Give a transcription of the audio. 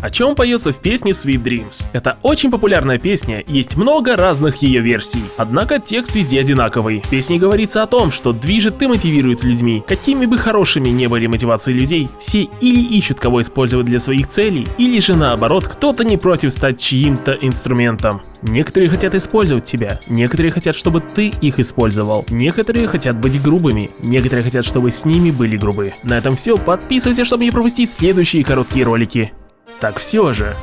О чем поется в песне Sweet Dreams? Это очень популярная песня, есть много разных ее версий. Однако текст везде одинаковый. В песне говорится о том, что движет и мотивирует людьми. Какими бы хорошими не были мотивации людей, все или ищут кого использовать для своих целей, или же наоборот, кто-то не против стать чьим-то инструментом. Некоторые хотят использовать тебя, некоторые хотят, чтобы ты их использовал, некоторые хотят быть грубыми, некоторые хотят, чтобы с ними были грубы. На этом все, подписывайся, чтобы не пропустить следующие короткие ролики. Так все же,